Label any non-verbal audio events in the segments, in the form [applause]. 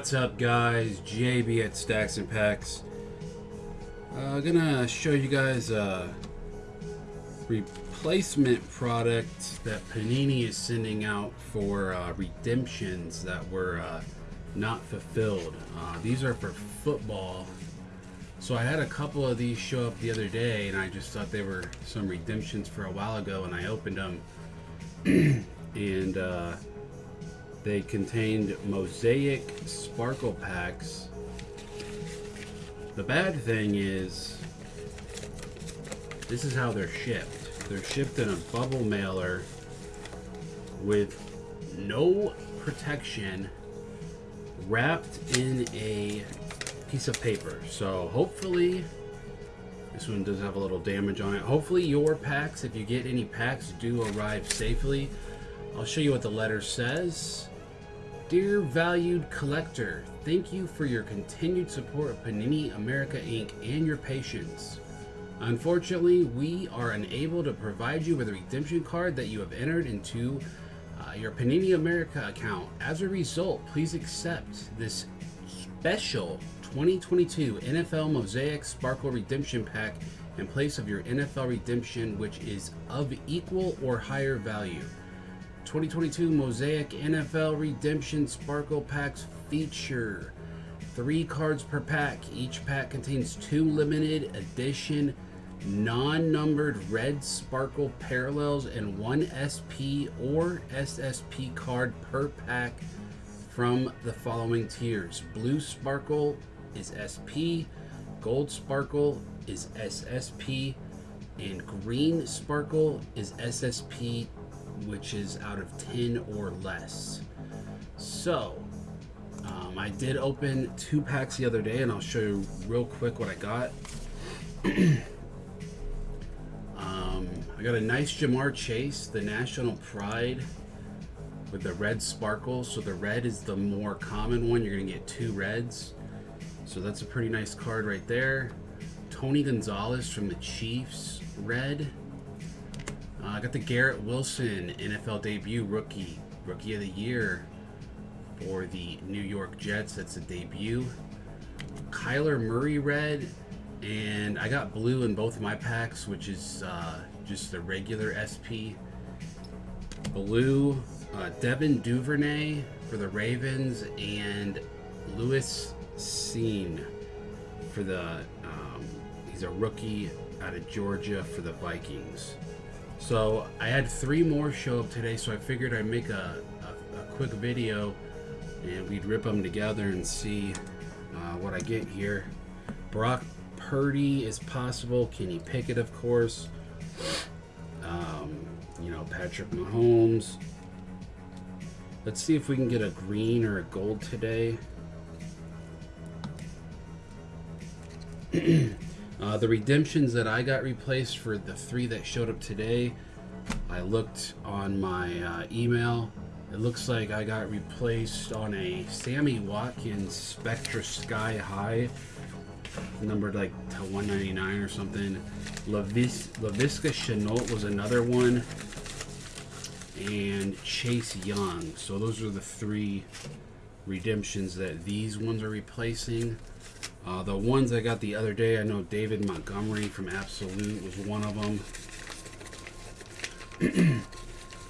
What's up guys, JB at Stacks and Packs. I'm uh, gonna show you guys a replacement product that Panini is sending out for uh, redemptions that were uh, not fulfilled. Uh, these are for football. So I had a couple of these show up the other day and I just thought they were some redemptions for a while ago and I opened them [clears throat] and uh, they contained mosaic sparkle packs. The bad thing is, this is how they're shipped. They're shipped in a bubble mailer with no protection wrapped in a piece of paper. So hopefully, this one does have a little damage on it. Hopefully your packs, if you get any packs, do arrive safely. I'll show you what the letter says. Dear valued collector, thank you for your continued support of Panini America Inc. and your patience. Unfortunately, we are unable to provide you with a redemption card that you have entered into uh, your Panini America account. As a result, please accept this special 2022 NFL Mosaic Sparkle Redemption Pack in place of your NFL Redemption, which is of equal or higher value. 2022 Mosaic NFL Redemption Sparkle Packs feature three cards per pack. Each pack contains two limited edition non-numbered red sparkle parallels and one SP or SSP card per pack from the following tiers. Blue sparkle is SP, gold sparkle is SSP, and green sparkle is SSP which is out of 10 or less. So, um, I did open two packs the other day, and I'll show you real quick what I got. [clears throat] um, I got a nice Ja'Marr Chase, the National Pride, with the red sparkle. So the red is the more common one. You're going to get two reds. So that's a pretty nice card right there. Tony Gonzalez from the Chiefs, red. I got the Garrett Wilson NFL debut rookie, rookie of the year for the New York Jets. That's a debut. Kyler Murray red, and I got blue in both of my packs, which is uh, just the regular SP. Blue, uh, Devin Duvernay for the Ravens, and Lewis Cine for the. Um, he's a rookie out of Georgia for the Vikings. So I had three more show up today, so I figured I'd make a, a, a quick video and we'd rip them together and see uh, what I get here. Brock Purdy is possible. Kenny Pickett, of course. Um, you know, Patrick Mahomes. Let's see if we can get a green or a gold today. [clears throat] Uh, the redemptions that I got replaced for the three that showed up today, I looked on my uh, email. It looks like I got replaced on a Sammy Watkins Spectra Sky High, numbered like to 199 or something. Lavis Laviska Shenault was another one, and Chase Young. So those are the three redemptions that these ones are replacing. Uh, the ones I got the other day, I know David Montgomery from Absolute was one of them. [clears throat]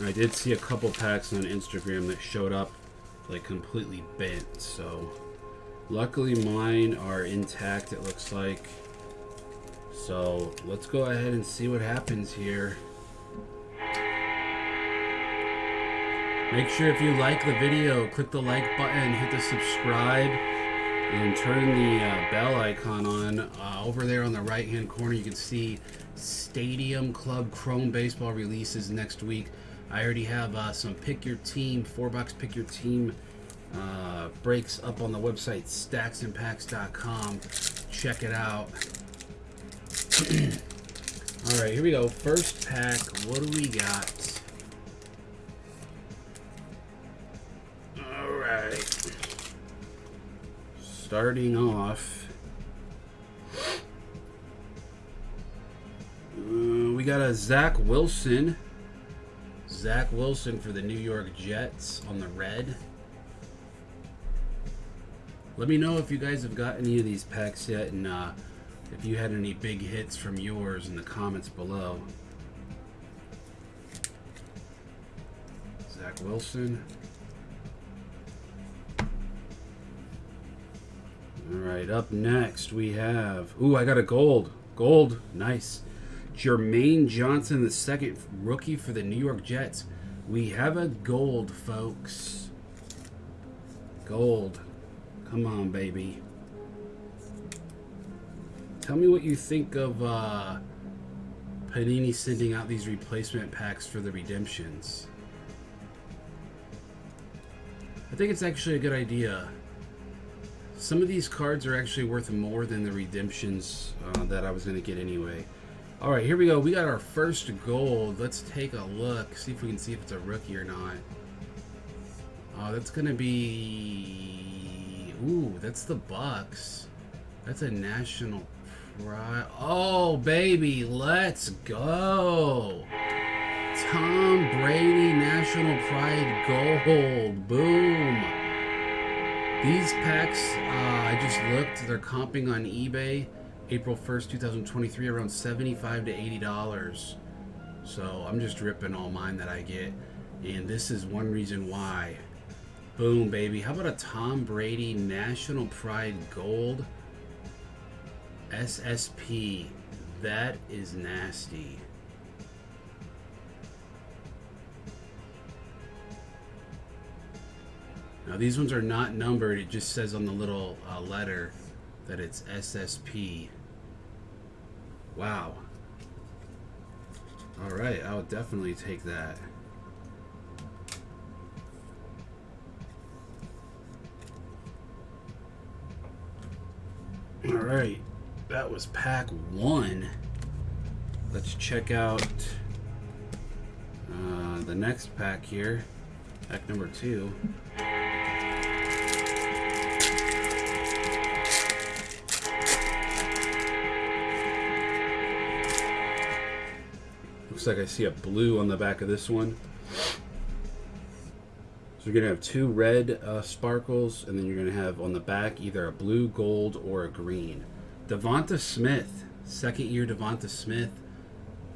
I did see a couple packs on Instagram that showed up like completely bent, so luckily mine are intact it looks like. So let's go ahead and see what happens here. Make sure if you like the video, click the like button, hit the subscribe, and turn the uh, bell icon on. Uh, over there on the right hand corner, you can see Stadium Club Chrome Baseball releases next week. I already have uh, some pick your team, four box pick your team uh, breaks up on the website stacksandpacks.com. Check it out. [clears throat] All right, here we go. First pack. What do we got? Starting off. Uh, we got a Zach Wilson. Zach Wilson for the New York Jets on the red. Let me know if you guys have got any of these packs yet and uh, if you had any big hits from yours in the comments below. Zach Wilson. All right, up next we have. Ooh, I got a gold. Gold, nice. Jermaine Johnson, the second rookie for the New York Jets. We have a gold, folks. Gold. Come on, baby. Tell me what you think of uh, Panini sending out these replacement packs for the redemptions. I think it's actually a good idea. Some of these cards are actually worth more than the redemptions uh, that I was going to get anyway. All right, here we go. We got our first gold. Let's take a look, see if we can see if it's a rookie or not. Oh, that's going to be... Ooh, that's the Bucs. That's a national pride. Oh, baby, let's go. Tom Brady National Pride Gold. Boom. These packs, uh, I just looked, they're comping on eBay April 1st, 2023, around 75 to $80. So I'm just ripping all mine that I get. And this is one reason why. Boom, baby. How about a Tom Brady National Pride Gold SSP? That is nasty. These ones are not numbered, it just says on the little uh, letter that it's SSP. Wow. Alright, I'll definitely take that. Alright, that was pack one. Let's check out uh, the next pack here. Pack number two. Looks like I see a blue on the back of this one. So you're going to have two red uh, sparkles, and then you're going to have on the back either a blue, gold, or a green. Devonta Smith, second year Devonta Smith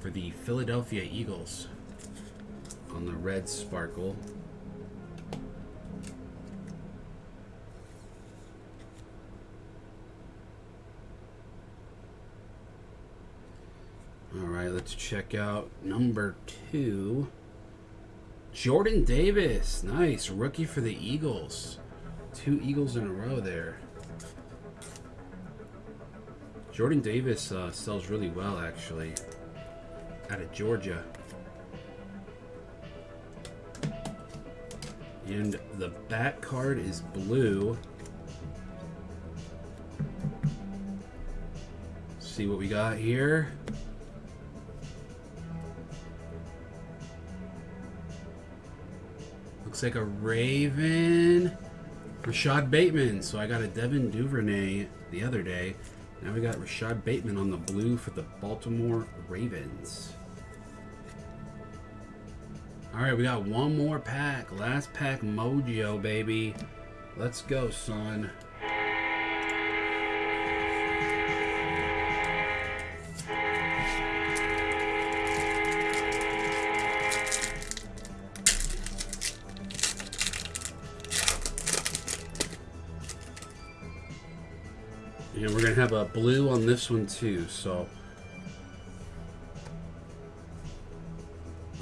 for the Philadelphia Eagles on the red sparkle. All right, let's check out number two. Jordan Davis. Nice. Rookie for the Eagles. Two Eagles in a row there. Jordan Davis uh, sells really well, actually. Out of Georgia. And the back card is blue. see what we got here. Like a Raven. Rashod Bateman. So I got a Devin Duvernay the other day. Now we got Rashod Bateman on the blue for the Baltimore Ravens. Alright, we got one more pack. Last pack Mojo, baby. Let's go, son. And we're going to have a blue on this one too, so...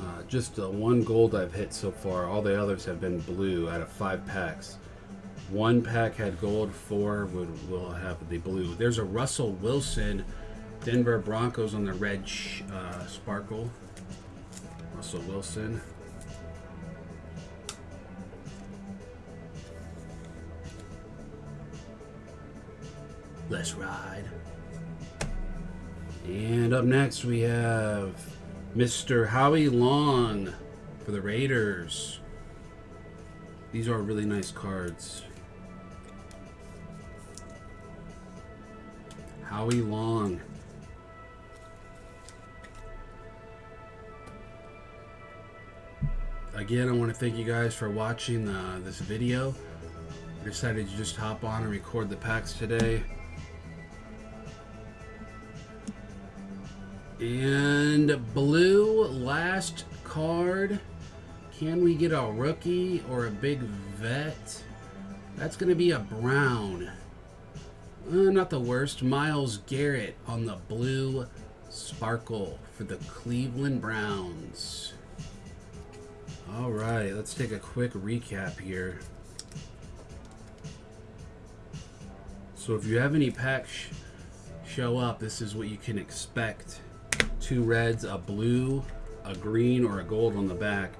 Uh, just the one gold I've hit so far. All the others have been blue out of five packs. One pack had gold, four would, will have the blue. There's a Russell Wilson, Denver Broncos on the red uh, sparkle. Russell Wilson. Let's ride. And up next we have Mr. Howie Long for the Raiders. These are really nice cards. Howie Long. Again, I want to thank you guys for watching uh, this video. I decided to just hop on and record the packs today. And blue, last card. Can we get a rookie or a big vet? That's going to be a brown. Uh, not the worst. Myles Garrett on the blue sparkle for the Cleveland Browns. All right, let's take a quick recap here. So if you have any packs sh show up, this is what you can expect. Two reds, a blue, a green, or a gold on the back.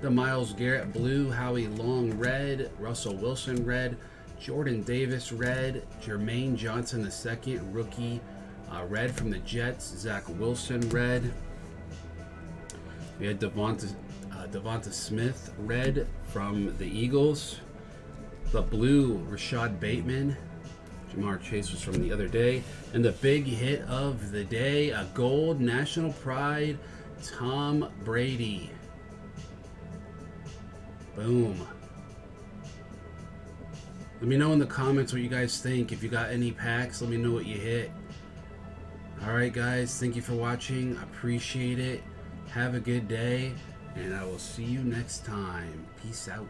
The Myles Garrett blue, Howie Long red, Russell Wilson red, Jordan Davis red, Jermaine Johnson the second rookie uh, red from the Jets, Zach Wilson red. We had Devonta, uh, Devonta Smith red from the Eagles. The blue, Rashod Bateman. Ja'Marr Chase was from the other day. And the big hit of the day, a gold national pride, Tom Brady. Boom. Let me know in the comments what you guys think. If you got any packs, let me know what you hit. Alright guys, thank you for watching. Appreciate it. Have a good day. And I will see you next time. Peace out.